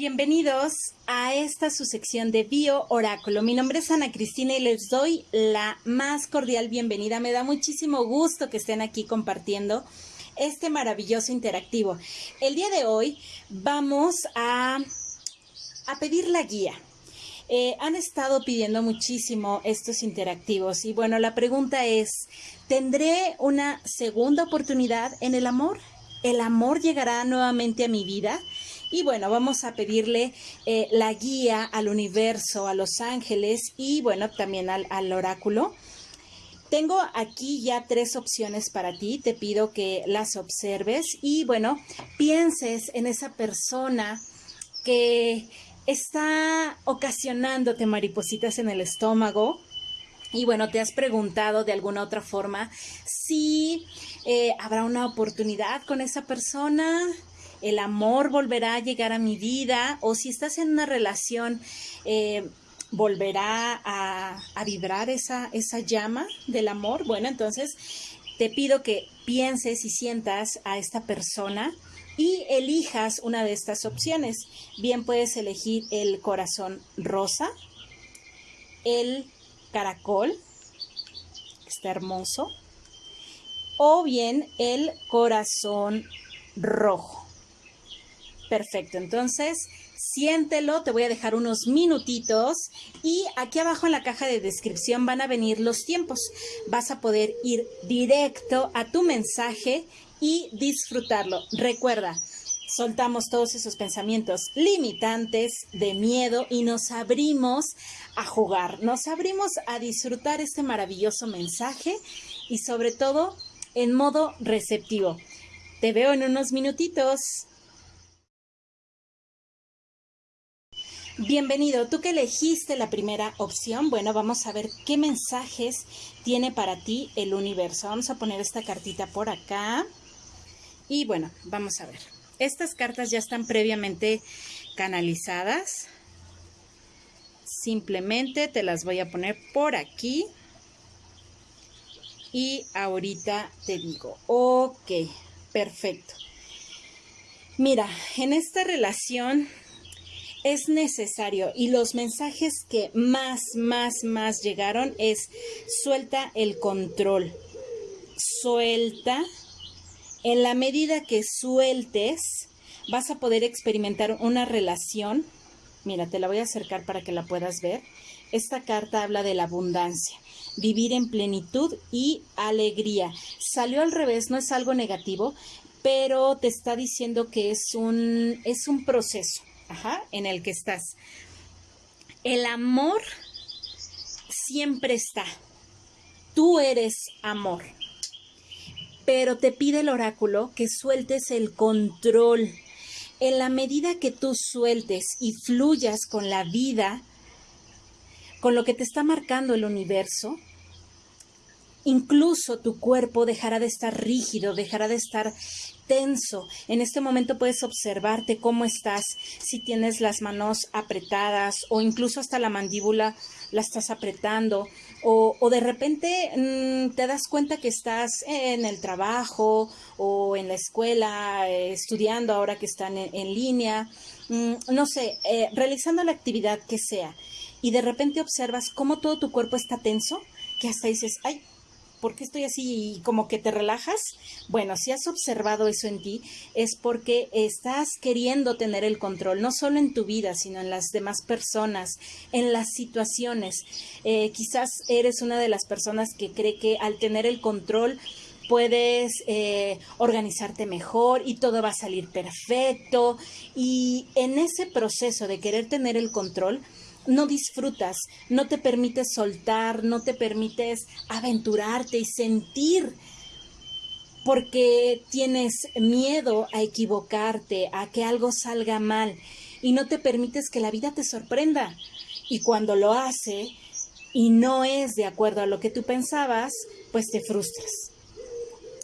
Bienvenidos a esta su sección de Bio Oráculo. Mi nombre es Ana Cristina y les doy la más cordial bienvenida. Me da muchísimo gusto que estén aquí compartiendo este maravilloso interactivo. El día de hoy vamos a, a pedir la guía. Eh, han estado pidiendo muchísimo estos interactivos y bueno, la pregunta es, ¿tendré una segunda oportunidad en el amor? ¿El amor llegará nuevamente a mi vida? Y bueno, vamos a pedirle eh, la guía al universo, a los ángeles y bueno, también al, oráculo. Tengo aquí ya tres opciones para ti, te pido que las observes y bueno, pienses en esa persona que está ocasionándote maripositas en el estómago, y bueno, te has preguntado de alguna otra forma si eh, habrá una oportunidad con esa persona, el amor volverá a llegar a mi vida o si estás en una relación, eh, volverá a, vibrar esa, esa llama del amor. Bueno, entonces te pido que pienses y sientas a esta persona y elijas una de estas opciones. Bien puedes elegir el corazón rosa, el caracol, está hermoso, o bien el corazón rojo. Perfecto, entonces siéntelo, te voy a dejar unos minutitos y aquí abajo en la caja de descripción van a venir los tiempos. Vas a poder ir directo a tu mensaje y disfrutarlo. Recuerda, soltamos todos esos pensamientos limitantes de miedo y nos abrimos a jugar, nos abrimos a disfrutar este maravilloso mensaje y sobre todo en modo receptivo. Te veo en unos minutitos. Bienvenido, tú que elegiste la primera opción, bueno, vamos a ver qué mensajes tiene para ti el universo. Vamos a poner esta cartita por acá. Y bueno, vamos a ver. Estas cartas ya están previamente canalizadas. Simplemente te las voy a poner por aquí. Y ahorita te digo, ok, perfecto. Mira, en esta relación es necesario y los mensajes que más, más, más llegaron es suelta el control, suelta. En la medida que sueltes, vas a poder experimentar una relación. Mira, te la voy a acercar para que la puedas ver. Esta carta habla de la abundancia, vivir en plenitud y alegría. Salió al revés, no es algo negativo, pero te está diciendo que es un, es un proceso Ajá, en el que estás. El amor siempre está. Tú eres amor. Pero te pide el oráculo que sueltes el control. En la medida que tú sueltes y fluyas con la vida, con lo que te está marcando el universo, incluso tu cuerpo dejará de estar rígido, dejará de estar tenso. En este momento puedes observarte cómo estás, si tienes las manos apretadas o incluso hasta la mandíbula la estás apretando o, de repente mm, te das cuenta que estás en el trabajo o en la escuela eh, estudiando ahora que están en, línea, mm, no sé, eh, realizando la actividad que sea y de repente observas cómo todo tu cuerpo está tenso que hasta dices, ay, ¿por qué estoy así y como que te relajas? Bueno, si has observado eso en ti, es porque estás queriendo tener el control, no solo en tu vida, sino en las demás personas, en las situaciones. Eh, quizás eres una de las personas que cree que al tener el control, puedes eh, organizarte mejor y todo va a salir perfecto. Y en ese proceso de querer tener el control, no disfrutas, no te permites soltar, no te permites aventurarte y sentir porque tienes miedo a equivocarte, a que algo salga mal y no te permites que la vida te sorprenda. Y cuando lo hace y no es de acuerdo a lo que tú pensabas, pues te frustras.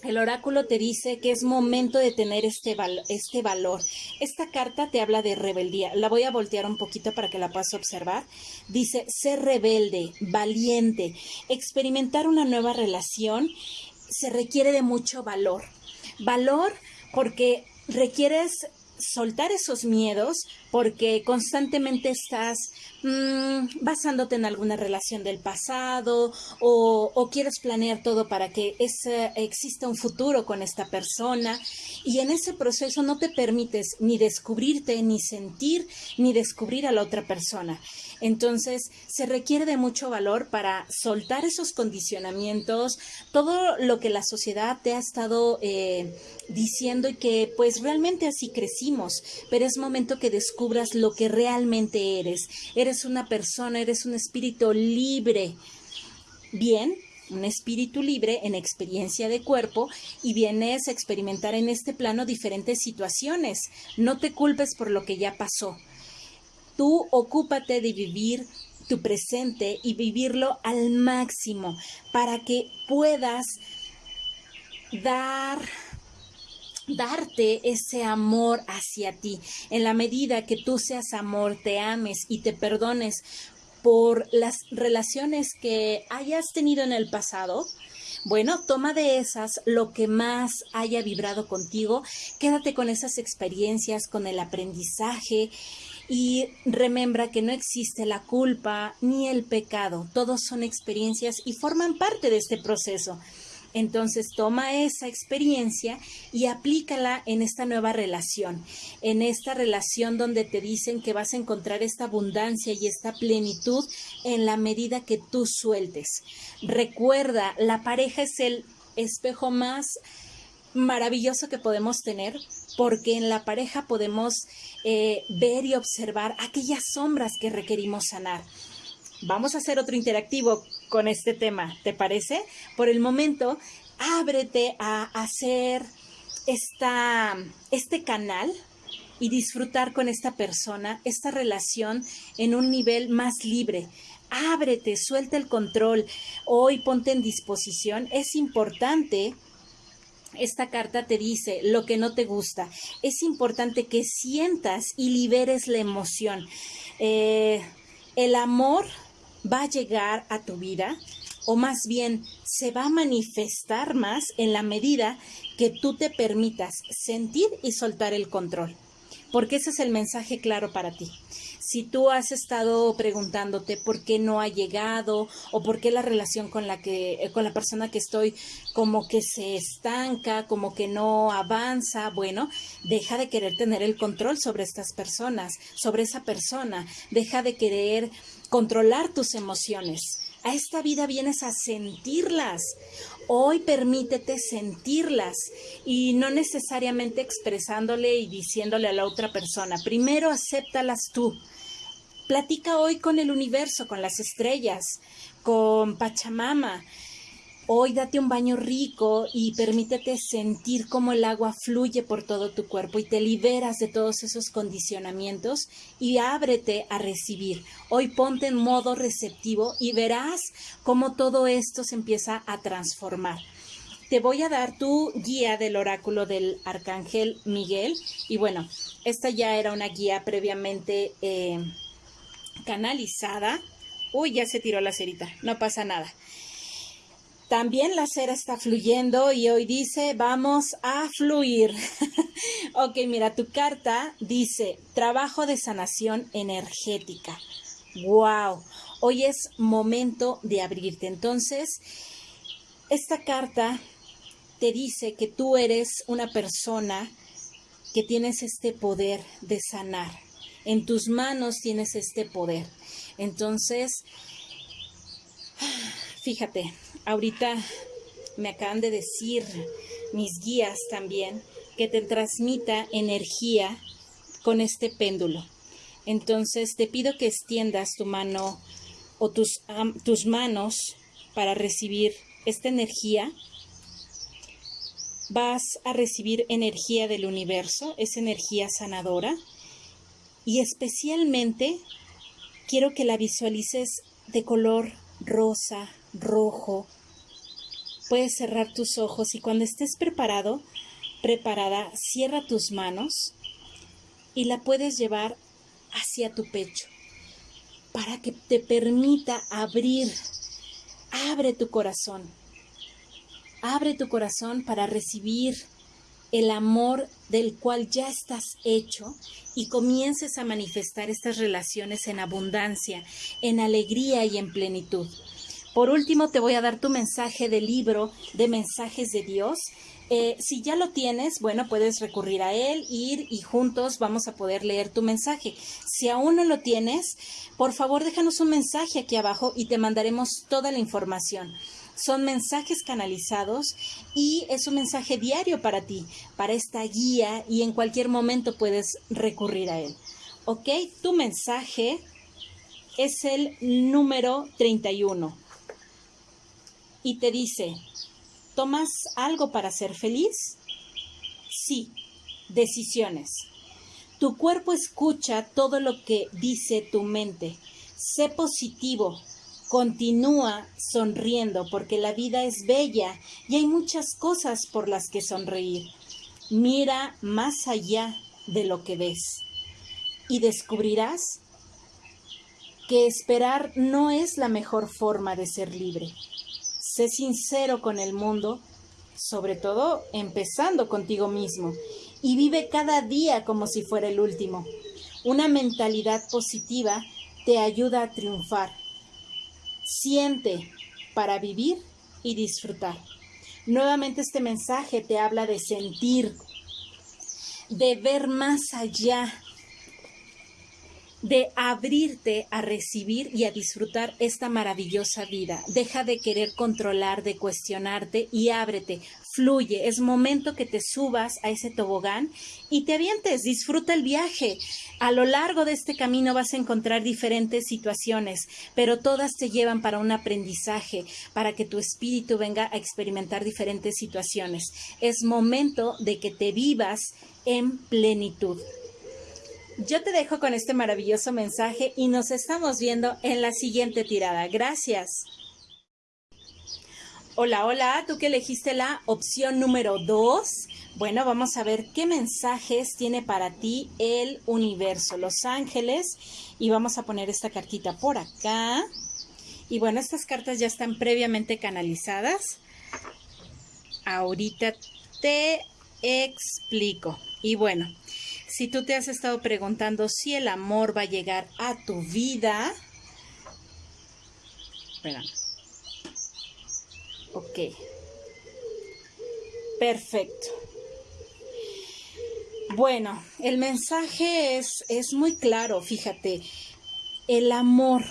El oráculo te dice que es momento de tener este, este valor. Esta carta te habla de rebeldía. La voy a voltear un poquito para que la puedas observar. Dice, ser rebelde, valiente, experimentar una nueva relación se requiere de mucho valor. Valor porque requieres soltar esos miedos porque constantemente estás mm, basándote en alguna relación del pasado o, quieres planear todo para que exista un futuro con esta persona y en ese proceso no te permites ni descubrirte, ni sentir, ni descubrir a la otra persona. Entonces, se requiere de mucho valor para soltar esos condicionamientos, todo lo que la sociedad te ha estado eh, diciendo y que pues realmente así crecimos, pero es momento que lo que realmente eres. Eres una persona, eres un espíritu libre. Bien, un espíritu libre en experiencia de cuerpo y vienes a experimentar en este plano diferentes situaciones. No te culpes por lo que ya pasó. Tú ocúpate de vivir tu presente y vivirlo al máximo para que puedas dar darte ese amor hacia ti. En la medida que tú seas amor, te ames y te perdones por las relaciones que hayas tenido en el pasado, bueno, toma de esas lo que más haya vibrado contigo, quédate con esas experiencias, con el aprendizaje y remembra que no existe la culpa ni el pecado, todos son experiencias y forman parte de este proceso. Entonces toma esa experiencia y aplícala en esta nueva relación, en esta relación donde te dicen que vas a encontrar esta abundancia y esta plenitud en la medida que tú sueltes. Recuerda, la pareja es el espejo más maravilloso que podemos tener porque en la pareja podemos eh, ver y observar aquellas sombras que requerimos sanar. Vamos a hacer otro interactivo con este tema, ¿te parece? Por el momento, ábrete a hacer esta, este canal y disfrutar con esta persona, esta relación en un nivel más libre. Ábrete, suelta el control. Hoy ponte en disposición. Es importante esta carta te dice lo que no te gusta. Es importante que sientas y liberes la emoción. Eh, el amor va a llegar a tu vida o más bien se va a manifestar más en la medida que tú te permitas sentir y soltar el control. Porque ese es el mensaje claro para ti si tú has estado preguntándote por qué no ha llegado o por qué la relación con la que eh, con la persona que estoy como que se estanca, como que no avanza, bueno, deja de querer tener el control sobre estas personas, sobre esa persona, deja de querer controlar tus emociones. A esta vida vienes a sentirlas. Hoy permítete sentirlas y no necesariamente expresándole y diciéndole a la otra persona. Primero acéptalas tú. Platica hoy con el universo, con las estrellas, con Pachamama. Hoy date un baño rico y permítete sentir cómo el agua fluye por todo tu cuerpo y te liberas de todos esos condicionamientos y ábrete a recibir. Hoy ponte en modo receptivo y verás cómo todo esto se empieza a transformar. Te voy a dar tu guía del oráculo del arcángel Miguel y bueno, esta ya era una guía previamente... Eh, canalizada. Uy, ya se tiró la cerita, no pasa nada. También la cera está fluyendo y hoy dice, vamos a fluir. ok, mira, tu carta dice, trabajo de sanación energética. Wow, hoy es momento de abrirte. Entonces, esta carta te dice que tú eres una persona que tienes este poder de sanar en tus manos tienes este poder. Entonces, fíjate, ahorita me acaban de decir mis guías también que te transmita energía con este péndulo. Entonces te pido que extiendas tu mano o tus, tus manos para recibir esta energía. Vas a recibir energía del universo, es energía sanadora y especialmente quiero que la visualices de color rosa, rojo. Puedes cerrar tus ojos y cuando estés preparado, preparada, cierra tus manos y la puedes llevar hacia tu pecho para que te permita abrir. Abre tu corazón. Abre tu corazón para recibir el amor del cual ya estás hecho y comiences a manifestar estas relaciones en abundancia, en alegría y en plenitud. Por último, te voy a dar tu mensaje del libro de mensajes de Dios. Eh, si ya lo tienes, bueno, puedes recurrir a él, ir y juntos vamos a poder leer tu mensaje. Si aún no lo tienes, por favor déjanos un mensaje aquí abajo y te mandaremos toda la información son mensajes canalizados y es un mensaje diario para ti, para esta guía y en cualquier momento puedes recurrir a él. ¿Ok? Tu mensaje es el número 31 y te dice, ¿tomas algo para ser feliz? Sí, decisiones. Tu cuerpo escucha todo lo que dice tu mente. Sé positivo, Continúa sonriendo porque la vida es bella y hay muchas cosas por las que sonreír. Mira más allá de lo que ves y descubrirás que esperar no es la mejor forma de ser libre. Sé sincero con el mundo, sobre todo empezando contigo mismo, y vive cada día como si fuera el último. Una mentalidad positiva te ayuda a triunfar Siente para vivir y disfrutar. Nuevamente este mensaje te habla de sentir, de ver más allá, de abrirte a recibir y a disfrutar esta maravillosa vida. Deja de querer controlar, de cuestionarte y ábrete fluye, es momento que te subas a ese tobogán y te avientes, disfruta el viaje. A lo largo de este camino vas a encontrar diferentes situaciones, pero todas te llevan para un aprendizaje, para que tu espíritu venga a experimentar diferentes situaciones. Es momento de que te vivas en plenitud. Yo te dejo con este maravilloso mensaje y nos estamos viendo en la siguiente tirada. Gracias. Hola, hola, tú que elegiste la opción número 2. Bueno, vamos a ver qué mensajes tiene para ti el universo, los ángeles. Y vamos a poner esta cartita por acá. Y bueno, estas cartas ya están previamente canalizadas. Ahorita te explico. Y bueno, si tú te has estado preguntando si el amor va a llegar a tu vida. Espérame. Ok. Perfecto. Bueno, el mensaje es, es muy claro, fíjate. El amor.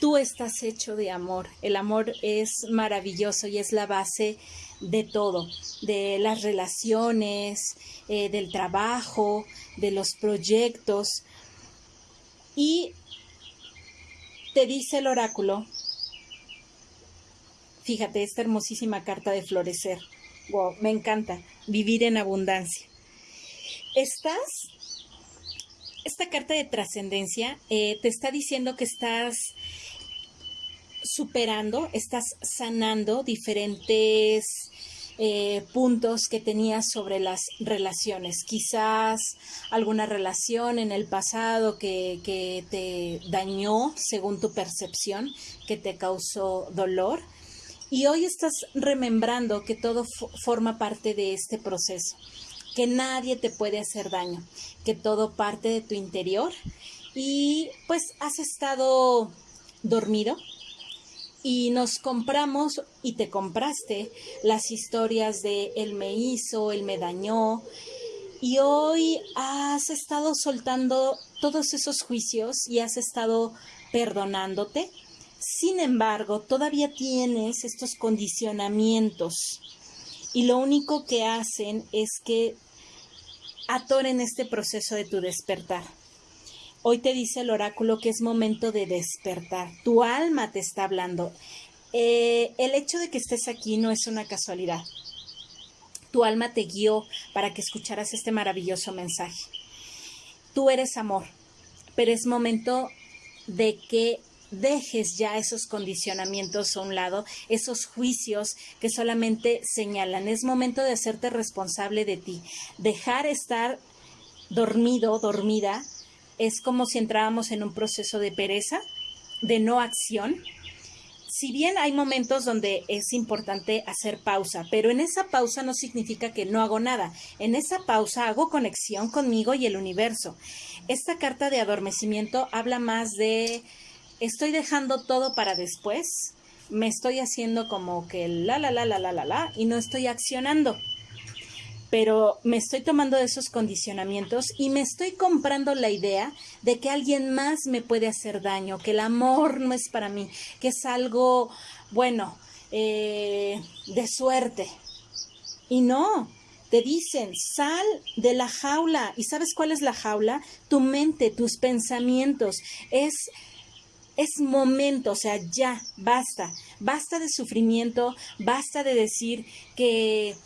Tú estás hecho de amor. El amor es maravilloso y es la base de todo, de las relaciones, eh, del trabajo, de los proyectos. Y te dice el oráculo Fíjate, esta hermosísima carta de florecer. Wow, me encanta. Vivir en abundancia. Estás, esta carta de trascendencia eh, te está diciendo que estás superando, estás sanando diferentes eh, puntos que tenías sobre las relaciones. Quizás alguna relación en el pasado que, que te dañó según tu percepción, que te causó dolor. Y hoy estás remembrando que todo forma parte de este proceso, que nadie te puede hacer daño, que todo parte de tu interior. Y pues has estado dormido y nos compramos y te compraste las historias de él me hizo, él me dañó. Y hoy has estado soltando todos esos juicios y has estado perdonándote. Sin embargo, todavía tienes estos condicionamientos. Y lo único que hacen es que atoren este proceso de tu despertar. Hoy te dice el oráculo que es momento de despertar. Tu alma te está hablando. Eh, el hecho de que estés aquí no es una casualidad. Tu alma te guió para que escucharas este maravilloso mensaje. Tú eres amor, pero es momento de que dejes ya esos condicionamientos a un lado, esos juicios que solamente señalan. Es momento de hacerte responsable de ti. Dejar estar dormido, dormida, es como si entrábamos en un proceso de pereza, de no acción. si bien hay momentos donde es importante hacer pausa, pero en esa pausa no significa que no hago nada. En esa pausa hago conexión conmigo y el universo. Esta carta de adormecimiento habla más de estoy dejando todo para después, me estoy haciendo como que la la la la la la la y no estoy accionando pero me estoy tomando esos condicionamientos y me estoy comprando la idea de que alguien más me puede hacer daño, que el amor no es para mí, que es algo, bueno, eh, de suerte. Y no, te dicen, sal de la jaula. ¿Y sabes cuál es la jaula? Tu mente, tus pensamientos. Es, es momento, o sea, ya, basta. Basta de sufrimiento, basta de decir que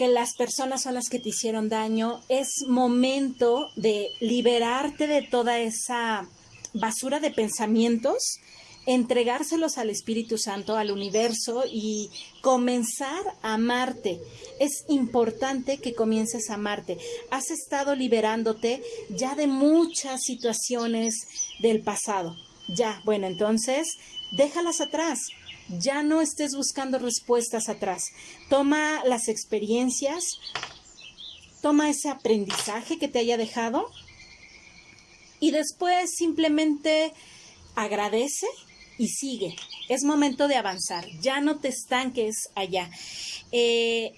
que las personas son las que te hicieron daño, es momento de liberarte de toda esa basura de pensamientos, entregárselos al Espíritu Santo, al universo y comenzar a amarte. Es importante que comiences a amarte. Has estado liberándote ya de muchas situaciones del pasado. Ya, bueno, entonces déjalas atrás ya no estés buscando respuestas atrás. Toma las experiencias, toma ese aprendizaje que te haya dejado y después simplemente agradece y sigue. Es momento de avanzar, ya no te estanques allá. Eh,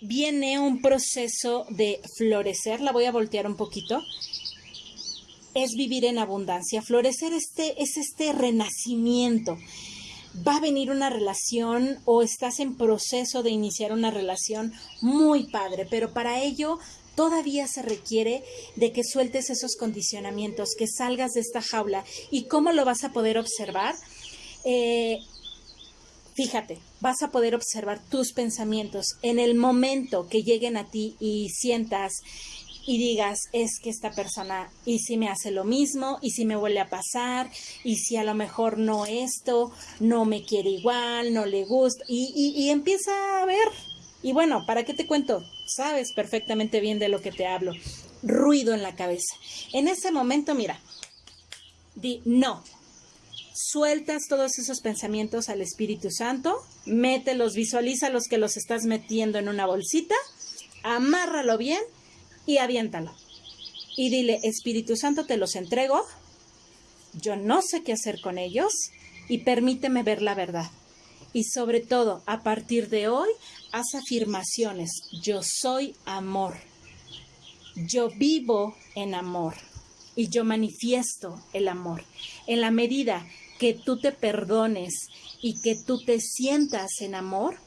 viene un proceso de florecer, la voy a voltear un poquito. Es vivir en abundancia. Florecer este, es este renacimiento va a venir una relación o estás en proceso de iniciar una relación muy padre, pero para ello todavía se requiere de que sueltes esos condicionamientos, que salgas de esta jaula. ¿Y cómo lo vas a poder observar? Eh, fíjate, vas a poder observar tus pensamientos en el momento que lleguen a ti y sientas y digas, es que esta persona, y si me hace lo mismo, y si me vuelve a pasar, y si a lo mejor no esto, no me quiere igual, no le gusta, y, y, empieza a ver. Y bueno, ¿para qué te cuento? Sabes perfectamente bien de lo que te hablo. Ruido en la cabeza. En ese momento, mira, di no. Sueltas todos esos pensamientos al Espíritu Santo, mételos, visualiza los que los estás metiendo en una bolsita, amárralo bien y aviéntalo. Y dile, Espíritu Santo, te los entrego, yo no sé qué hacer con ellos y permíteme ver la verdad. Y sobre todo, a partir de hoy, haz afirmaciones. Yo soy amor. Yo vivo en amor. Y yo manifiesto el amor. En la medida que tú te perdones y que tú te sientas en amor,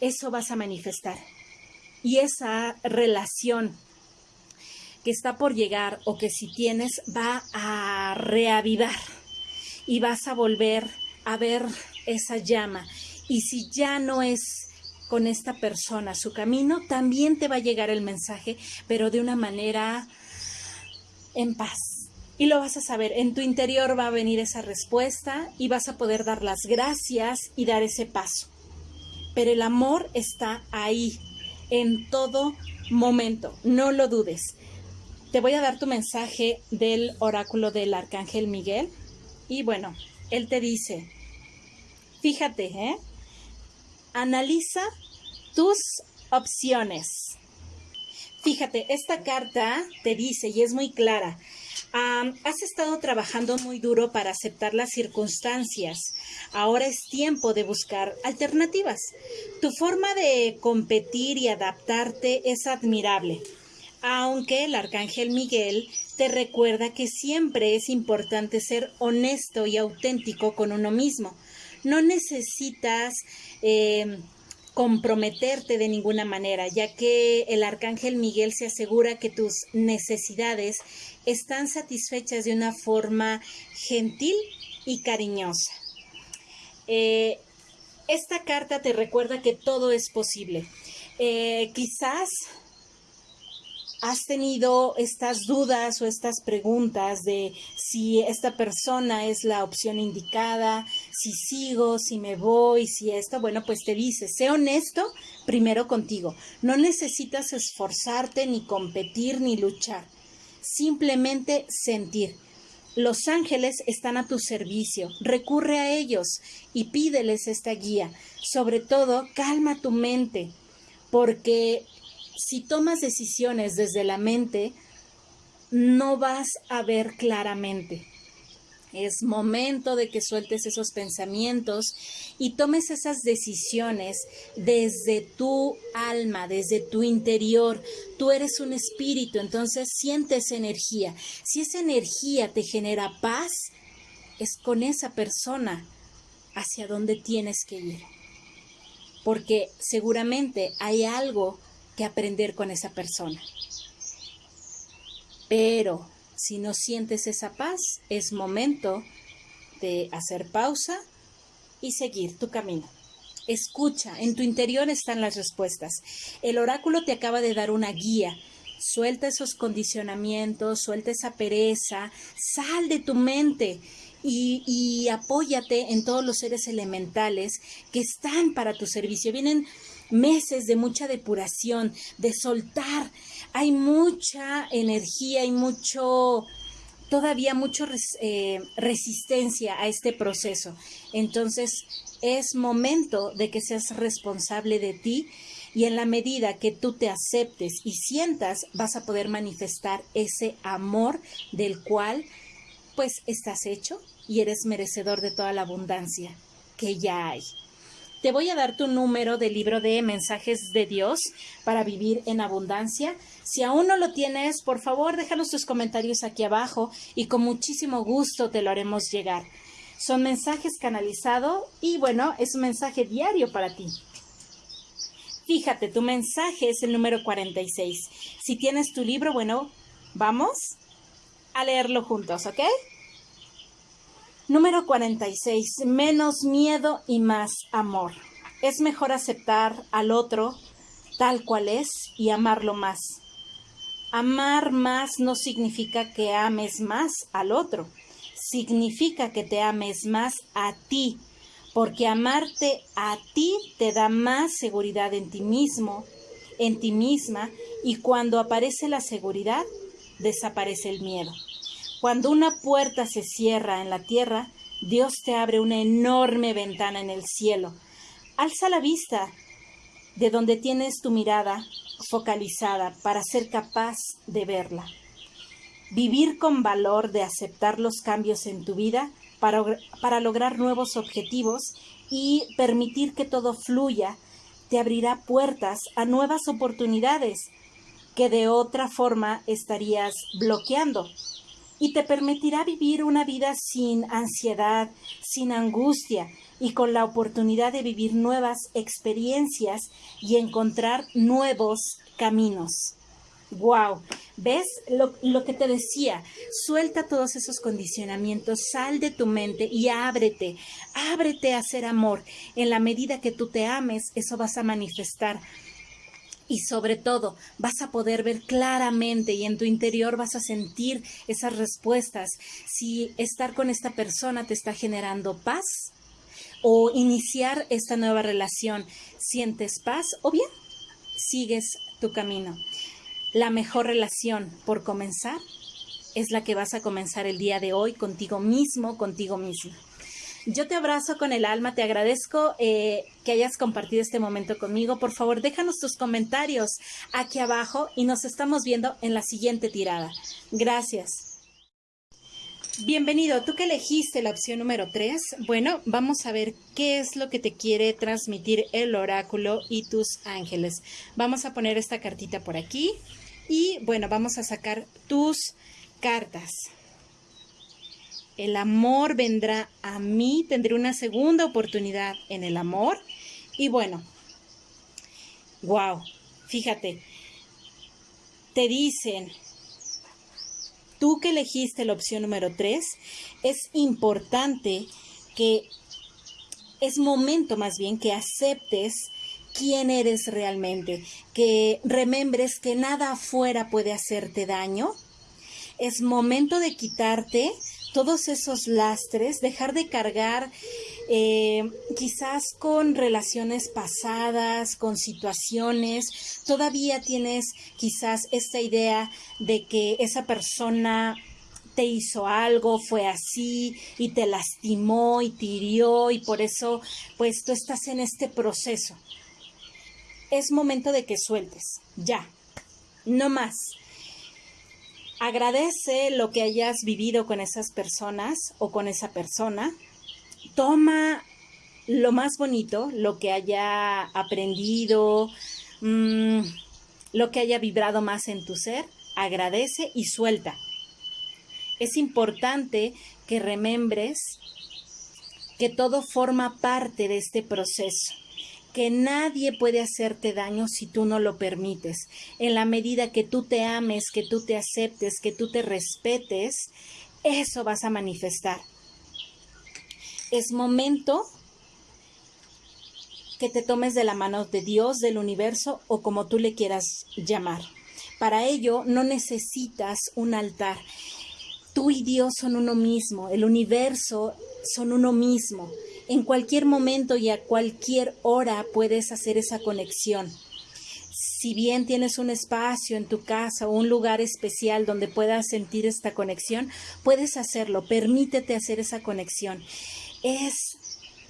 eso vas a manifestar y esa relación que está por llegar o que si tienes va a reavivar y vas a volver a ver esa llama. Y si ya no es con esta persona su camino, también te va a llegar el mensaje, pero de una manera en paz. Y lo vas a saber, en tu interior va a venir esa respuesta y vas a poder dar las gracias y dar ese paso. Pero el amor está ahí, en todo momento, no lo dudes. Te voy a dar tu mensaje del oráculo del arcángel Miguel y bueno, él te dice, fíjate, ¿eh? analiza tus opciones. Fíjate, esta carta te dice y es muy clara, has estado trabajando muy duro para aceptar las circunstancias. Ahora es tiempo de buscar alternativas. Tu forma de competir y adaptarte es admirable, aunque el arcángel Miguel te recuerda que siempre es importante ser honesto y auténtico con uno mismo. No necesitas eh, comprometerte de ninguna manera, ya que el arcángel Miguel se asegura que tus necesidades están satisfechas de una forma gentil y cariñosa. Eh, esta carta te recuerda que todo es posible. Eh, quizás has tenido estas dudas o estas preguntas de si esta persona es la opción indicada, si sigo, si me voy, si esto, bueno, pues te dice, sé honesto primero contigo. No necesitas esforzarte ni competir ni luchar, simplemente sentir. Los ángeles están a tu servicio. Recurre a ellos y pídeles esta guía. Sobre todo, calma tu mente, porque si tomas decisiones desde la mente, no vas a ver claramente. Es momento de que sueltes esos pensamientos y tomes esas decisiones desde tu alma, desde tu interior. Tú eres un espíritu, entonces sientes energía. Si esa energía te genera paz, es con esa persona hacia donde tienes que ir. Porque seguramente hay algo que aprender con esa persona. Pero si no sientes esa paz, es momento de hacer pausa y seguir tu camino. Escucha, en tu interior están las respuestas. El oráculo te acaba de dar una guía. Suelta esos condicionamientos, suelta esa pereza, sal de tu mente y, apóyate en todos los seres elementales que están para tu servicio. Vienen meses de mucha depuración, de soltar. Hay mucha energía y mucho, todavía mucha eh, resistencia a este proceso. Entonces, es momento de que seas responsable de ti y en la medida que tú te aceptes y sientas, vas a poder manifestar ese amor del cual pues estás hecho y eres merecedor de toda la abundancia que ya hay. Te voy a dar tu número del libro de mensajes de Dios para vivir en abundancia. Si aún no lo tienes, por favor, déjanos tus comentarios aquí abajo y con muchísimo gusto te lo haremos llegar. Son mensajes canalizados y bueno, es un mensaje diario para ti. Fíjate, tu mensaje es el número 46. Si tienes tu libro, bueno, vamos a leerlo juntos, ¿ok? Número 46. Menos miedo y más amor. Es mejor aceptar al otro tal cual es y amarlo más. Amar más no significa que ames más al otro, significa que te ames más a ti, porque amarte a ti te da más seguridad en ti mismo, en ti misma, y cuando aparece la seguridad, desaparece el miedo. Cuando una puerta se cierra en la tierra, Dios te abre una enorme ventana en el cielo. Alza la vista de donde tienes tu mirada focalizada para ser capaz de verla. Vivir con valor de aceptar los cambios en tu vida para, para lograr nuevos objetivos y permitir que todo fluya te abrirá puertas a nuevas oportunidades que de otra forma estarías bloqueando y te permitirá vivir una vida sin ansiedad, sin angustia y con la oportunidad de vivir nuevas experiencias y encontrar nuevos caminos. Wow, ¿ves lo, lo, que te decía? Suelta todos esos condicionamientos, sal de tu mente y ábrete, ábrete a hacer amor. En la medida que tú te ames, eso vas a manifestar y sobre todo vas a poder ver claramente y en tu interior vas a sentir esas respuestas si estar con esta persona te está generando paz o iniciar esta nueva relación sientes paz o bien sigues tu camino. La mejor relación por comenzar es la que vas a comenzar el día de hoy contigo mismo, contigo mismo. Yo te abrazo con el alma, te agradezco eh, que hayas compartido este momento conmigo. Por favor, déjanos tus comentarios aquí abajo y nos estamos viendo en la siguiente tirada. Gracias. Bienvenido, tú que elegiste la opción número 3. Bueno, vamos a ver qué es lo que te quiere transmitir el oráculo y tus ángeles. Vamos a poner esta cartita por aquí y bueno, vamos a sacar tus cartas el amor vendrá a mí, tendré una segunda oportunidad en el amor. Y bueno, wow, fíjate, te dicen, tú que elegiste la opción número 3, es importante que, es momento más bien que aceptes quién eres realmente, que remembres que nada afuera puede hacerte daño. Es momento de quitarte todos esos lastres, dejar de cargar eh, quizás con relaciones pasadas, con situaciones, todavía tienes quizás esta idea de que esa persona te hizo algo, fue así y te lastimó y te hirió y por eso pues tú estás en este proceso. Es momento de que sueltes, ya, no más. Agradece lo que hayas vivido con esas personas o con esa persona. Toma lo más bonito, lo que haya aprendido, mmm, lo que haya vibrado más en tu ser, agradece y suelta. Es importante que remembres que todo forma parte de este proceso, que nadie puede hacerte daño si tú no lo permites. En la medida que tú te ames, que tú te aceptes, que tú te respetes, eso vas a manifestar. Es momento que te tomes de la mano de Dios, del universo o como tú le quieras llamar. Para ello no necesitas un altar. Tú y Dios son uno mismo, el universo son uno mismo. En cualquier momento y a cualquier hora puedes hacer esa conexión. Si bien tienes un espacio en tu casa o un lugar especial donde puedas sentir esta conexión, puedes hacerlo. Permítete hacer esa conexión. Es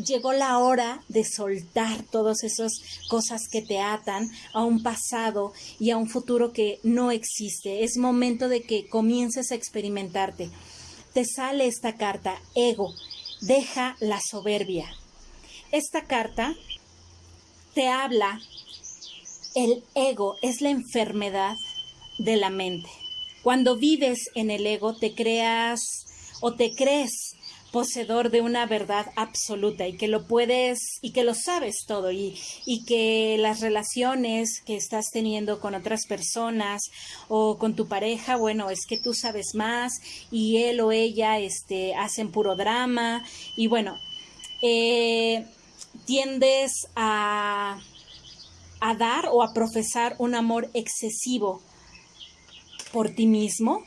llegó la hora de soltar todas esas cosas que te atan a un pasado y a un futuro que no existe. Es momento de que comiences a experimentarte. Te sale esta carta, ego, deja la soberbia. Esta carta te habla, el ego es la enfermedad de la mente. Cuando vives en el ego te creas o te crees poseedor de una verdad absoluta y que lo puedes y que lo sabes todo y, y que las relaciones que estás teniendo con otras personas o con tu pareja, bueno, es que tú sabes más y él o ella este, hacen puro drama y bueno, eh, tiendes a, a dar o a profesar un amor excesivo por ti mismo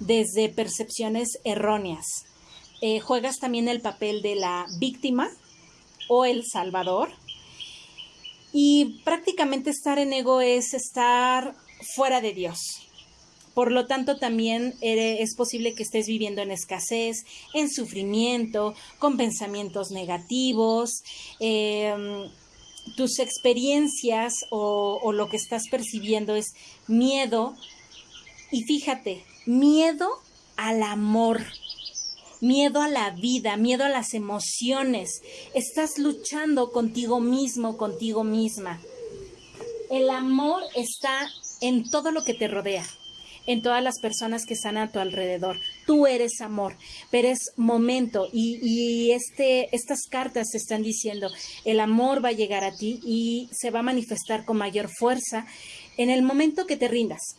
desde percepciones erróneas. Eh, juegas también el papel de la víctima o el salvador. Y prácticamente estar en ego es estar fuera de Dios. Por lo tanto, también es posible que estés viviendo en escasez, en sufrimiento, con pensamientos negativos. Em, tus experiencias o, o lo que estás percibiendo es miedo. Y fíjate, miedo al amor miedo a la vida, miedo a las emociones. Estás luchando contigo mismo, contigo misma. El amor está en todo lo que te rodea, en todas las personas que están a tu alrededor. Tú eres amor, pero es momento y, este, estas cartas te están diciendo, el amor va a llegar a ti y se va a manifestar con mayor fuerza en el momento que te rindas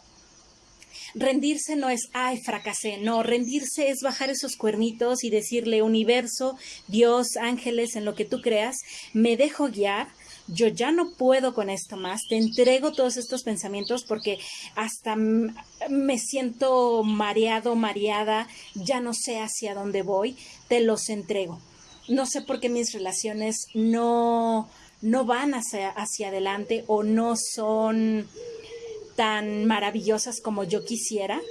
rendirse no es, ay, fracasé, no, rendirse es bajar esos cuernitos y decirle, universo, Dios, ángeles, en lo que tú creas, me dejo guiar, yo ya no puedo con esto más, te entrego todos estos pensamientos porque hasta me siento mareado, mareada, ya no sé hacia dónde voy, te los entrego. No sé por qué mis relaciones no, no van hacia, hacia adelante o no son tan maravillosas como yo quisiera.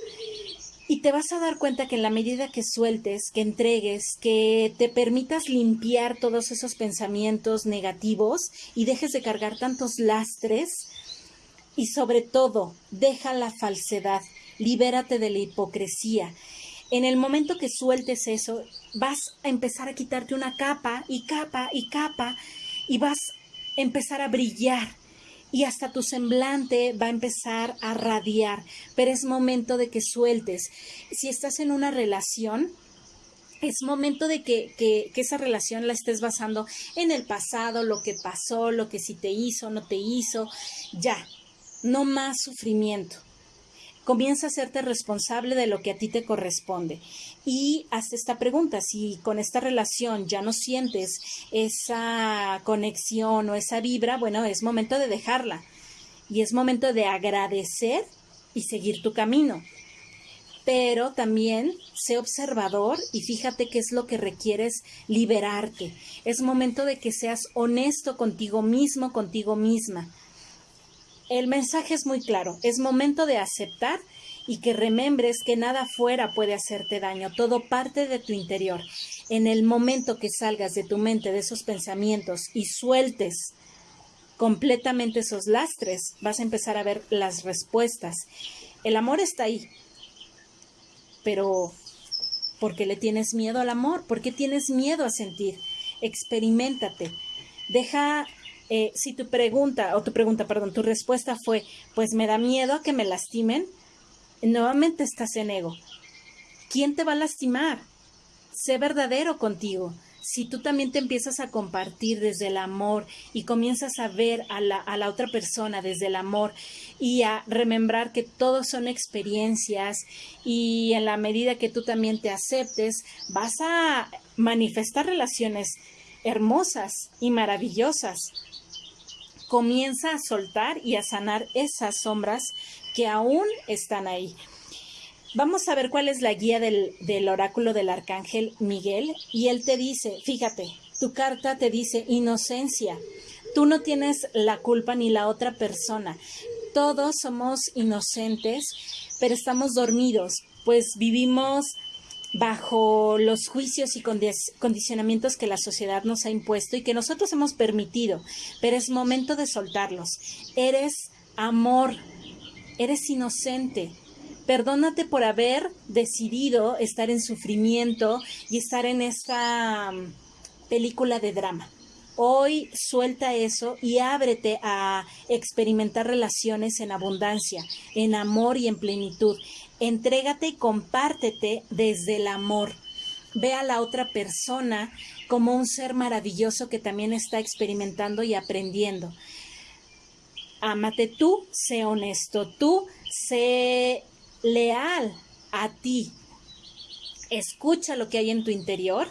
Y te vas a dar cuenta que en la medida que sueltes, que entregues, que te permitas limpiar todos esos pensamientos negativos y dejes de cargar tantos lastres, y sobre todo, deja la falsedad, libérate de la hipocresía. En el momento que sueltes eso, vas a empezar a quitarte una capa y capa y capa y vas a empezar a brillar y hasta tu semblante va a empezar a radiar, pero es momento de que sueltes. Si estás en una relación, es momento de que, que, esa relación la estés basando en el pasado, lo que pasó, lo que si te hizo, no te hizo, ya, no más sufrimiento comienza a hacerte responsable de lo que a ti te corresponde. Y hasta esta pregunta, si con esta relación ya no sientes esa conexión o esa vibra, bueno, es momento de dejarla. Y es momento de agradecer y seguir tu camino. Pero también sé observador y fíjate qué es lo que requieres liberarte. Es momento de que seas honesto contigo mismo, contigo misma el mensaje es muy claro, es momento de aceptar y que remembres que nada fuera puede hacerte daño, todo parte de tu interior. En el momento que salgas de tu mente de esos pensamientos y sueltes completamente esos lastres, vas a empezar a ver las respuestas. El amor está ahí, pero ¿por qué le tienes miedo al amor? ¿Por qué tienes miedo a sentir? Experimentate. Deja, eh, si tu pregunta, o tu pregunta, perdón, tu respuesta fue, pues me da miedo a que me lastimen, nuevamente estás en ego. ¿Quién te va a lastimar? Sé verdadero contigo si tú también te empiezas a compartir desde el amor y comienzas a ver a la, a la otra persona desde el amor y a remembrar que todos son experiencias y en la medida que tú también te aceptes, vas a manifestar relaciones hermosas y maravillosas. Comienza a soltar y a sanar esas sombras que aún están ahí. Vamos a ver cuál es la guía del, oráculo del arcángel Miguel y él te dice, fíjate, tu carta te dice inocencia. Tú no tienes la culpa ni la otra persona. Todos somos inocentes, pero estamos dormidos, pues vivimos bajo los juicios y condicionamientos que la sociedad nos ha impuesto y que nosotros hemos permitido, pero es momento de soltarlos. Eres amor, eres inocente, Perdónate por haber decidido estar en sufrimiento y estar en esta mm, película de drama. Hoy suelta eso y ábrete a experimentar relaciones en abundancia, en amor y en plenitud. Entrégate y compártete desde el amor. Ve a la otra persona como un ser maravilloso que también está experimentando y aprendiendo. Ámate tú, sé honesto tú, sé leal a ti. Escucha lo que hay en tu interior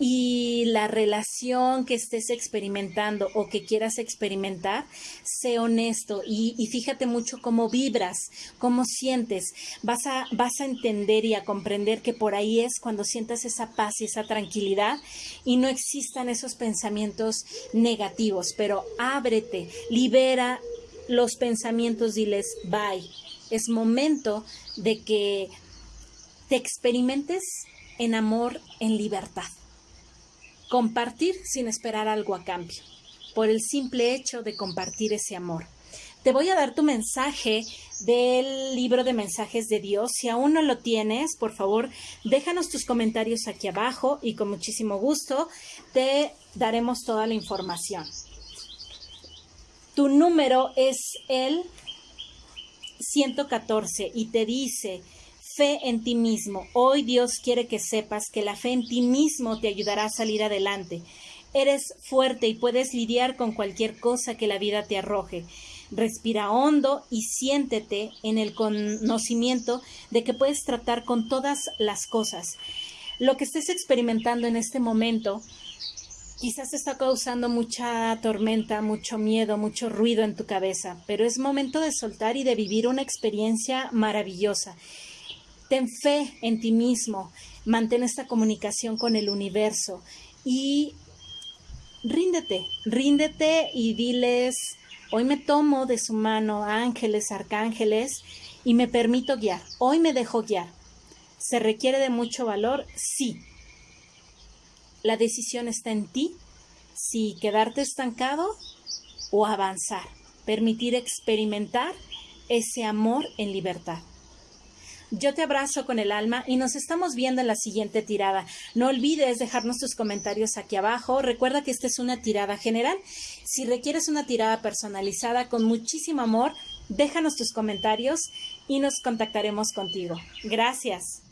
y la relación que estés experimentando o que quieras experimentar, sé honesto y, fíjate mucho cómo vibras, cómo sientes. Vas a, vas a entender y a comprender que por ahí es cuando sientas esa paz y esa tranquilidad y no existan esos pensamientos negativos, pero ábrete, libera los pensamientos, diles bye es momento de que te experimentes en amor, en libertad. Compartir sin esperar algo a cambio, por el simple hecho de compartir ese amor. Te voy a dar tu mensaje del libro de mensajes de Dios. Si aún no lo tienes, por favor, déjanos tus comentarios aquí abajo y con muchísimo gusto te daremos toda la información. Tu número es el 114 y te dice, fe en ti mismo. Hoy Dios quiere que sepas que la fe en ti mismo te ayudará a salir adelante. Eres fuerte y puedes lidiar con cualquier cosa que la vida te arroje. Respira hondo y siéntete en el conocimiento de que puedes tratar con todas las cosas. Lo que estés experimentando en este momento Quizás está causando mucha tormenta, mucho miedo, mucho ruido en tu cabeza, pero es momento de soltar y de vivir una experiencia maravillosa. Ten fe en ti mismo, mantén esta comunicación con el universo y ríndete, ríndete y diles, hoy me tomo de su mano ángeles, arcángeles y me permito guiar, hoy me dejo guiar. ¿Se requiere de mucho valor? Sí, la decisión está en ti si quedarte estancado o avanzar, permitir experimentar ese amor en libertad. Yo te abrazo con el alma y nos estamos viendo en la siguiente tirada. No olvides dejarnos tus comentarios aquí abajo. Recuerda que esta es una tirada general. Si requieres una tirada personalizada con muchísimo amor, déjanos tus comentarios y nos contactaremos contigo. Gracias.